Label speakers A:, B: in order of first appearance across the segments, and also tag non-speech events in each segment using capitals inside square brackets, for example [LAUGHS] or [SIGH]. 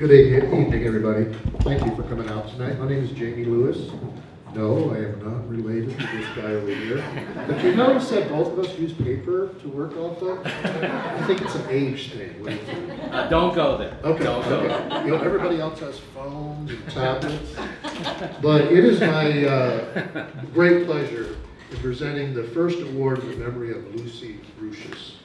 A: Good evening, everybody. Thank you for coming out tonight. My name is Jamie Lewis. No, I am not related to this guy over here. But you notice that both of us use paper to work off of? I think it's an age thing. What do you think?
B: Uh, don't go there.
A: Okay,
B: Don't go there.
A: okay. You know, everybody else has phones and tablets. But it is my uh, great pleasure in presenting the first award in the memory of Lucy Roucis.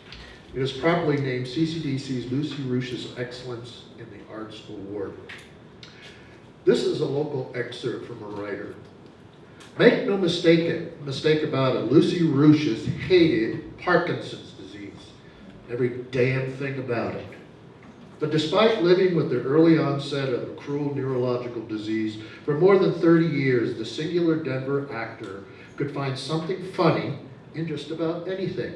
A: It is properly named CCDC's Lucy Roucis Excellence in the Arts Award. This is a local excerpt from a writer. Make no mistake, mistake about it, Lucy Roucis hated Parkinson's disease. Every damn thing about it. But despite living with the early onset of a cruel neurological disease for more than 30 years, the singular Denver actor could find something funny in just about anything.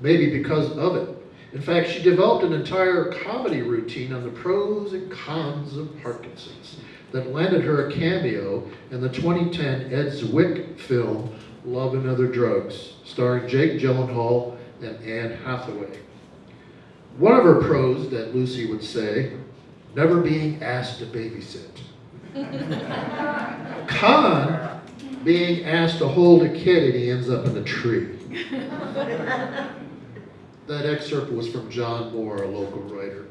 A: Maybe because of it. In fact, she developed an entire comedy routine on the pros and cons of Parkinson's that landed her a cameo in the 2010 Ed Zwick film Love and Other Drugs, starring Jake Gyllenhaal and Anne Hathaway. One of her pros that Lucy would say, never being asked to babysit. [LAUGHS] Con, being asked to hold a kid and he ends up in a tree. [LAUGHS] That excerpt was from John Moore, a local writer.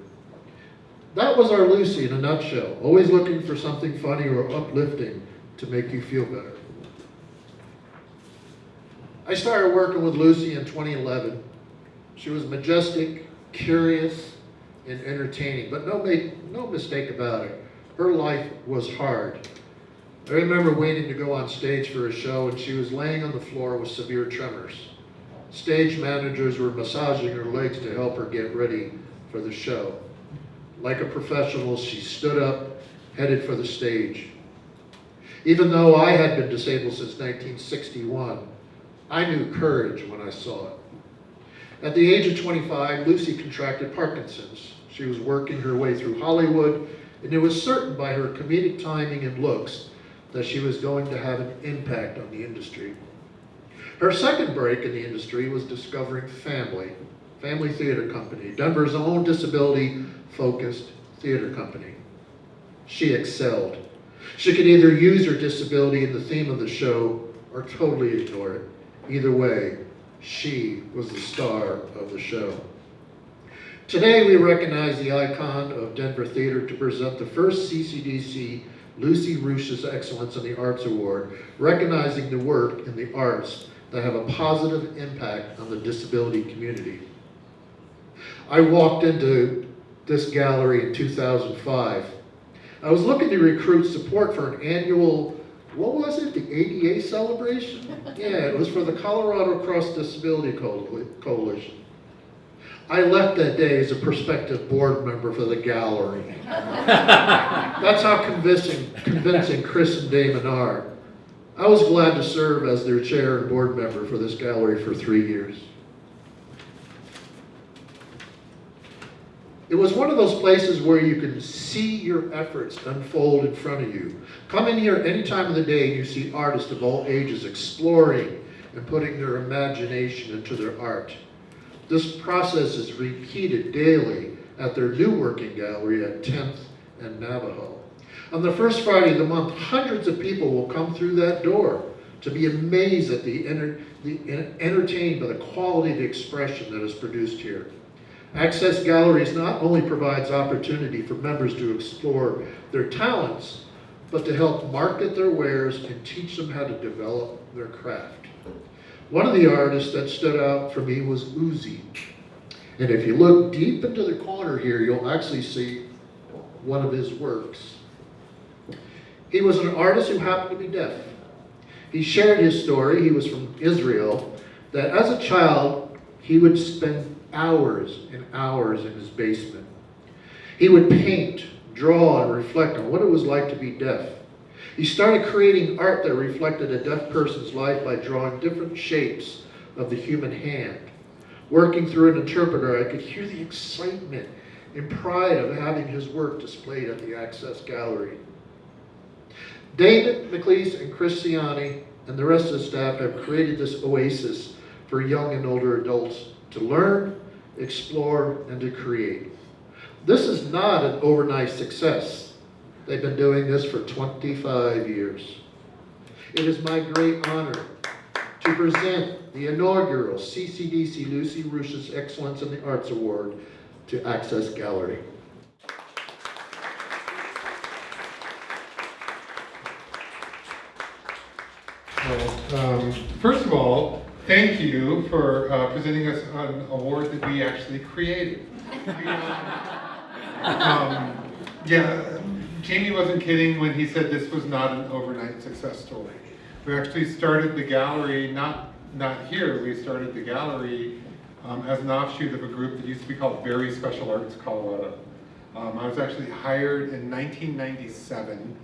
A: That was our Lucy in a nutshell, always looking for something funny or uplifting to make you feel better. I started working with Lucy in 2011. She was majestic, curious, and entertaining, but no, make, no mistake about it. Her life was hard. I remember waiting to go on stage for a show, and she was laying on the floor with severe tremors. Stage managers were massaging her legs to help her get ready for the show. Like a professional, she stood up, headed for the stage. Even though I had been disabled since 1961, I knew courage when I saw it. At the age of 25, Lucy contracted Parkinson's. She was working her way through Hollywood, and it was certain by her comedic timing and looks that she was going to have an impact on the industry. Her second break in the industry was discovering Phamaly, Phamaly Theater Company, Denver's own disability-focused theater company. She excelled. She could either use her disability in the theme of the show or totally ignore it. Either way, she was the star of the show. Today, we recognize the icon of Denver theater to present the first CCDC Lucy Roucis Excellence in the Arts Award, recognizing the work in the arts that have a positive impact on the disability community. I walked into this gallery in 2005. I was looking to recruit support for an annual, what was it, the ADA celebration? Yeah, it was for the Colorado Cross Disability Coalition. I left that day as a prospective board member for the gallery. [LAUGHS] That's how convincing, convincing Chris and Damon are. I was glad to serve as their chair and board member for this gallery for three years. It was one of those places where you can see your efforts unfold in front of you. Come in here any time of the day and you see artists of all ages exploring and putting their imagination into their art. This process is repeated daily at their new working gallery at 10th and Navajo. On the first Friday of the month, hundreds of people will come through that door to be amazed at the, enter, the entertained by the quality of the expression that is produced here. Access Galleries not only provides opportunity for members to explore their talents, but to help market their wares and teach them how to develop their craft. One of the artists that stood out for me was Uzi. And if you look deep into the corner here, you'll actually see one of his works. He was an artist who happened to be deaf. He shared his story, he was from Israel, that as a child, he would spend hours and hours in his basement. He would paint, draw, and reflect on what it was like to be deaf. He started creating art that reflected a deaf person's life by drawing different shapes of the human hand. Working through an interpreter, I could hear the excitement and pride of having his work displayed at the Access Gallery. Damon McLeese and Christiani and the rest of the staff have created this oasis for young and older adults to learn, explore, and to create. This is not an overnight success. They've been doing this for 25 years. It is my great honor to present the inaugural CCDC Lucy Roucis Excellence in the Arts Award to Access Gallery.
B: Well, um, first of all, thank you for uh, presenting us an award that we actually created. [LAUGHS] um, yeah, Jamie wasn't kidding when he said this was not an overnight success story. We actually started the gallery, not, not here, we started the gallery um, as an offshoot of a group that used to be called Very Special Arts Colorado. Um, I was actually hired in 1997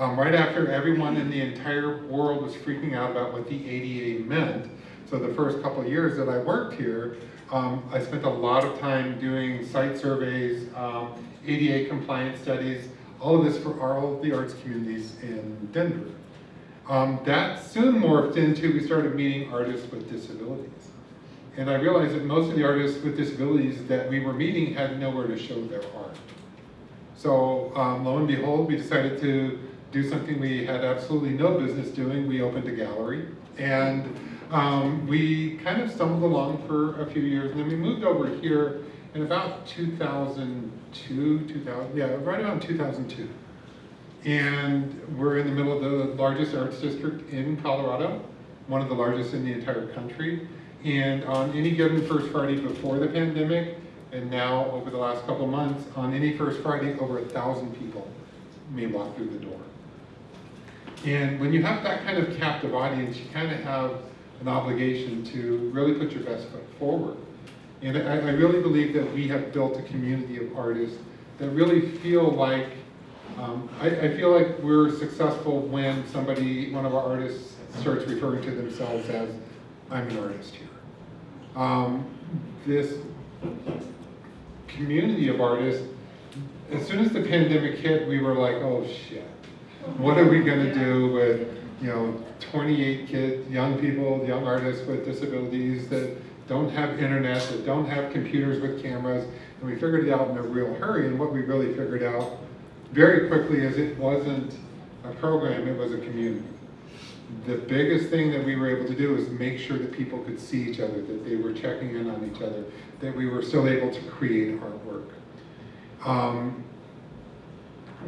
B: um, right after everyone in the entire world was freaking out about what the ADA meant. So the first couple of years that I worked here, um, I spent a lot of time doing site surveys, um, ADA compliance studies, all of this for all of the arts communities in Denver. Um, that soon morphed into, we started meeting artists with disabilities. And I realized that most of the artists with disabilities that we were meeting had nowhere to show their art. So um, lo and behold, we decided to do something we had absolutely no business doing. We opened a gallery and um, we kind of stumbled along for a few years and then we moved over here in about 2002, 2000, yeah, right around 2002. And we're in the middle of the largest arts district in Colorado, one of the largest in the entire country. And on any given first Friday before the pandemic, and now over the last couple months, on any first Friday, over a thousand people may walk through the door. And when you have that kind of captive audience, you kind of have an obligation to really put your best foot forward. And I, I really believe that we have built a community of artists that really feel like, um, I, I feel like we're successful when somebody, one of our artists starts referring to themselves as, I'm an artist here. Um, this community of artists, as soon as the pandemic hit, we were like, oh shit, what are we gonna do with, you know, 28 kids, young people, young artists with disabilities that don't have internet, that don't have computers with cameras, and we figured it out in a real hurry, and what we really figured out very quickly is it wasn't a program, it was a community. The biggest thing that we were able to do is make sure that people could see each other, that they were checking in on each other, that we were still able to create artwork. Um,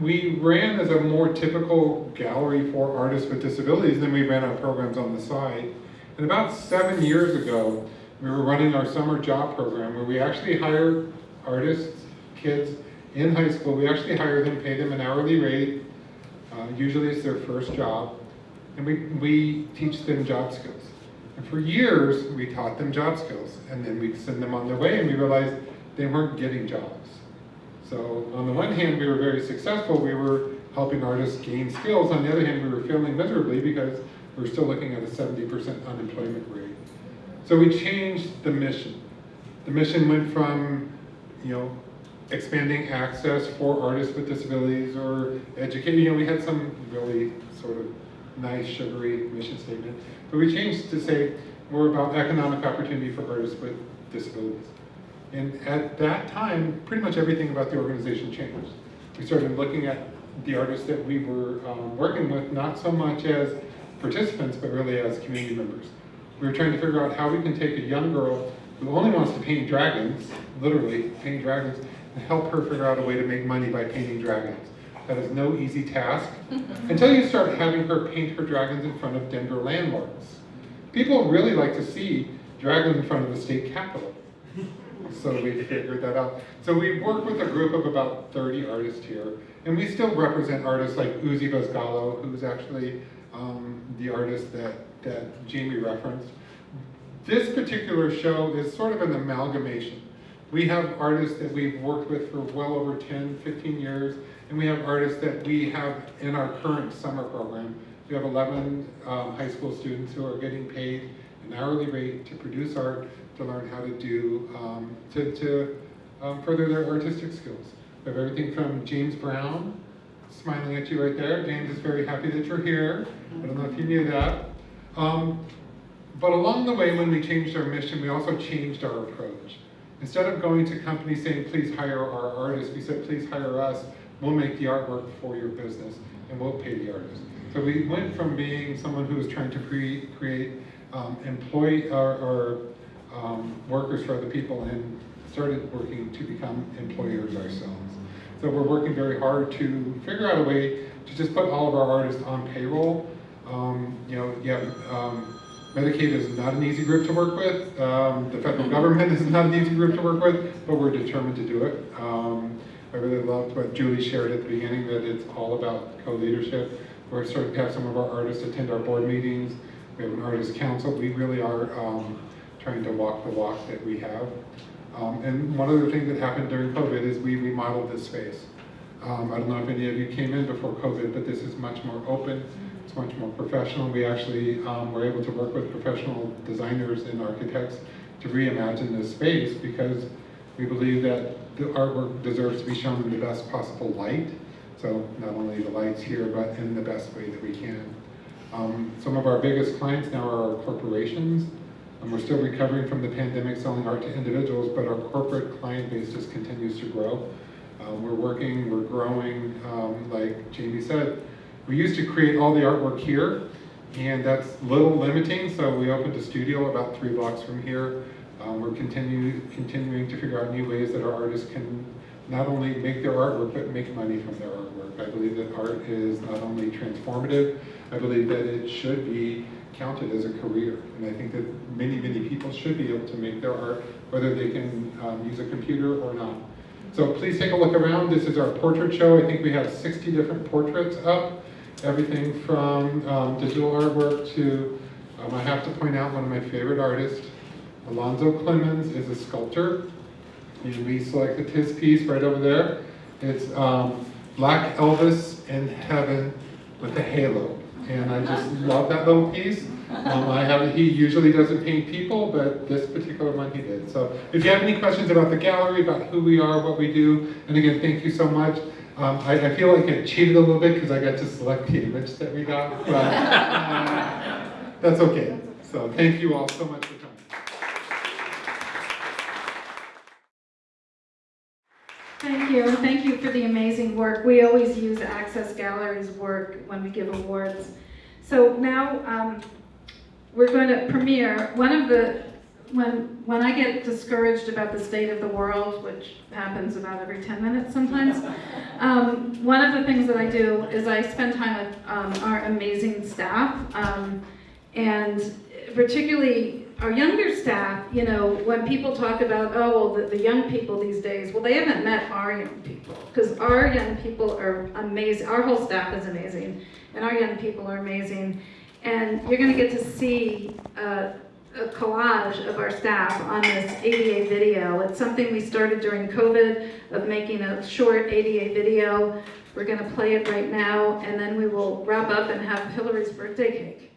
B: we ran as a more typical gallery for artists with disabilities, then we ran our programs on the side. And about seven years ago, we were running our summer job program where we actually hired artists, kids in high school. We actually hire them, pay them an hourly rate. Uh, usually it's their first job. And we, we teach them job skills. And for years, we taught them job skills. And then we'd send them on their way and we realized they weren't getting jobs. So on the one hand, we were very successful. We were helping artists gain skills. On the other hand, we were failing miserably because we we're still looking at a 70% unemployment rate. So we changed the mission. The mission went from, you know, expanding access for artists with disabilities or educating. You know, we had some really sort of nice, sugary mission statement. But we changed to say more about economic opportunity for artists with disabilities. And at that time, pretty much everything about the organization changed. We started looking at the artists that we were um, working with, not so much as participants, but really as community members. We were trying to figure out how we can take a young girl who only wants to paint dragons, literally paint dragons, and help her figure out a way to make money by painting dragons. That is no easy task [LAUGHS] until you start having her paint her dragons in front of Denver landmarks. People really like to see dragons in front of the state capitol. So we [LAUGHS] figured that out. So we work with a group of about 30 artists here, and we still represent artists like Uzi Vazgallo, who's actually um, the artist that, that Jamie referenced. This particular show is sort of an amalgamation. We have artists that we've worked with for well over 10, 15 years, and we have artists that we have in our current summer program. We have 11 um, high school students who are getting paid an hourly rate to produce art to learn how to do, um, to, to um, further their artistic skills. We have everything from James Brown, smiling at you right there. James is very happy that you're here. I don't know if you knew that. Um, but along the way, when we changed our mission, we also changed our approach. Instead of going to companies saying, please hire our artists, we said, please hire us, we'll make the artwork for your business and we'll pay the artist. So we went from being someone who was trying to cre- create um, employee or, or um, workers for other people and started working to become employers ourselves. So we're working very hard to figure out a way to just put all of our artists on payroll. Um, you know, yeah, um, Medicaid is not an easy group to work with. Um, the federal government is not an easy group to work with, but we're determined to do it. Um, I really loved what Julie shared at the beginning, that it's all about co-leadership. We're starting to have some of our artists attend our board meetings. We have an artist council. We really are um, trying to walk the walk that we have. Um, and one other thing that happened during COVID is we remodeled this space. Um, I don't know if any of you came in before COVID, but this is much more open. It's much more professional. We actually um, were able to work with professional designers and architects to reimagine this space because we believe that the artwork deserves to be shown in the best possible light. So not only the lights here, but in the best way that we can. Um, some of our biggest clients now are our corporations. And we're still recovering from the pandemic selling art to individuals, but our corporate client base just continues to grow. Uh, we're working, we're growing, um, like Jamie said, we used to create all the artwork here, and that's a little limiting, so we opened a studio about three blocks from here. Um, we're continue, continuing to figure out new ways that our artists can not only make their artwork, but make money from their artwork. I believe that art is not only transformative, I believe that it should be counted as a career. And I think that many, many people should be able to make their art, whether they can um, use a computer or not. So please take a look around. This is our portrait show. I think we have 60 different portraits up. Everything from um, digital artwork to, um, I have to point out one of my favorite artists, Alonzo Clemons is a sculptor. And we selected his piece right over there. It's um, Black Elvis in Heaven with a halo. And I just [LAUGHS] love that little piece. Um, I have, he usually doesn't paint people, but this particular one he did. So if you have any questions about the gallery, about who we are, what we do, and again, thank you so much. Um, I, I, feel like I cheated a little bit because I got to select the image that we got, but uh, [LAUGHS] that's okay. So thank you all so much for coming.
C: Thank you, and thank you for the amazing work. We always use Access Gallery's work when we give awards. So now um, we're going to premiere one of the, when, when I get discouraged about the state of the world, which happens about every 10 minutes sometimes, [LAUGHS] um, one of the things that I do is I spend time with um, our amazing staff, um, and particularly our younger staff, you know, when people talk about, oh, well, the, the young people these days, well, they haven't met our young people, because our young people are amazing. Our whole staff is amazing, and our young people are amazing. And you're going to get to see a collage of our staff on this ADA video. It's something we started during COVID of making a short ADA video. We're going to play it right now, and then we will wrap up and have Hillary's birthday cake.